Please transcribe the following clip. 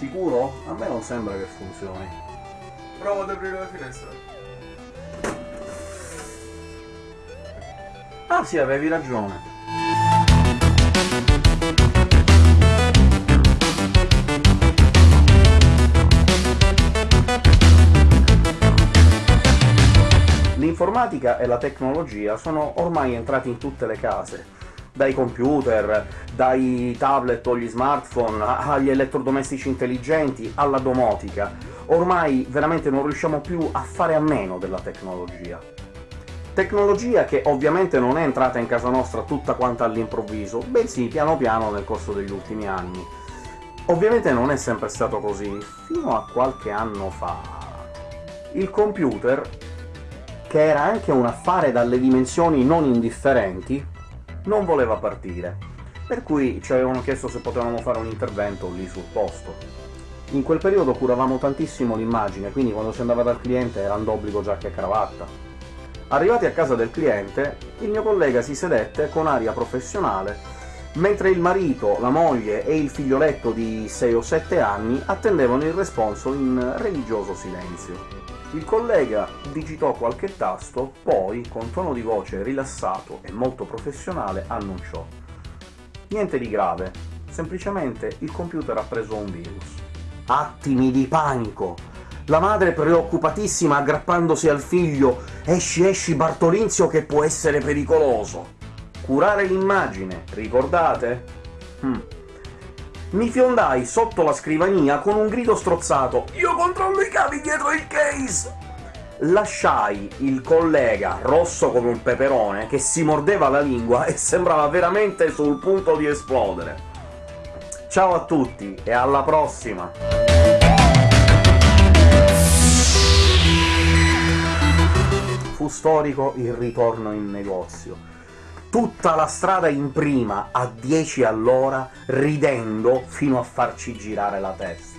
Sicuro? A me non sembra che funzioni. Provo ad aprire la finestra. Ah sì, avevi ragione. L'informatica e la tecnologia sono ormai entrati in tutte le case, dai computer, dai tablet o gli smartphone, agli elettrodomestici intelligenti, alla domotica. Ormai veramente non riusciamo più a fare a meno della tecnologia. Tecnologia che ovviamente non è entrata in casa nostra tutta quanta all'improvviso, bensì piano piano nel corso degli ultimi anni. Ovviamente non è sempre stato così, fino a qualche anno fa. Il computer che era anche un affare dalle dimensioni non indifferenti, non voleva partire, per cui ci avevano chiesto se potevamo fare un intervento lì sul posto. In quel periodo curavamo tantissimo l'immagine, quindi quando si andava dal cliente era d'obbligo giacca e cravatta. Arrivati a casa del cliente, il mio collega si sedette con aria professionale, mentre il marito, la moglie e il figlioletto di 6 o 7 anni attendevano il responso in religioso silenzio. Il collega digitò qualche tasto, poi, con tono di voce rilassato e molto professionale, annunciò «Niente di grave, semplicemente il computer ha preso un virus». Attimi di panico! La madre preoccupatissima aggrappandosi al figlio «Esci, esci Bartolinzio che può essere pericoloso!» Curare l'immagine, ricordate? Hm. Mi fiondai sotto la scrivania con un grido strozzato «Io controllo i cavi dietro il case!» Lasciai il collega, rosso come un peperone, che si mordeva la lingua e sembrava veramente sul punto di esplodere. Ciao a tutti e alla prossima! Fu storico il ritorno in negozio tutta la strada in prima, a 10 all'ora, ridendo fino a farci girare la testa.